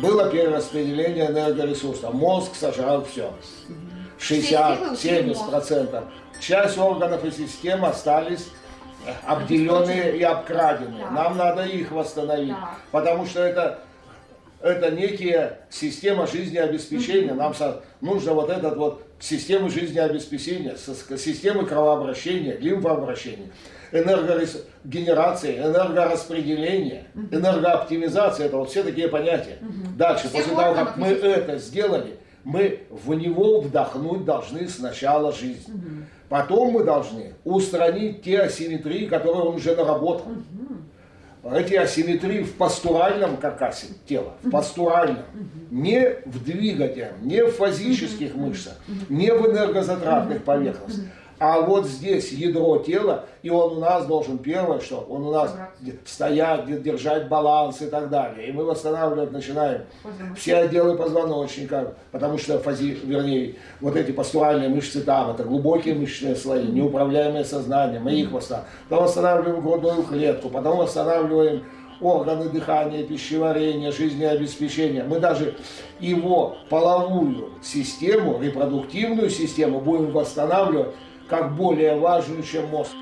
было перераспределение энергоресурсов. Мозг сожрал все. 60-70%. Часть органов и систем остались обделенные и обкраденные. Да. Нам надо их восстановить, Да. потому что это, это некие система жизнеобеспечения. Нам нужно вот этот вот систему жизнеобеспечения, системы кровообращения, лимфообращения, энергогенерации, энергораспределения, энергооптимизации. Это вот все такие понятия. Дальше, после того, как мы это сделали, мы в него вдохнуть должны сначала жизнь. Потом мы должны устранить те асимметрии, которые он уже наработал. Эти асимметрии в пастуральном каркасе тела, в пастуральном, не в двигательном, не в фазических мышцах, не в энергозатратных поверхностях. А вот здесь ядро тела, и он у нас должен, первое, что он у нас стоять, держать баланс и так далее. И мы восстанавливать начинаем все отделы позвоночника, потому что фази, вернее, вот эти пастуральные мышцы там, это глубокие мышечные слои, неуправляемые сознанием, мы их восстанавливаем. Потом восстанавливаем грудную клетку, потом восстанавливаем органы дыхания, пищеварения, жизнеобеспечения. Мы даже его половую систему, репродуктивную систему будем восстанавливать как более важную, чем мозг.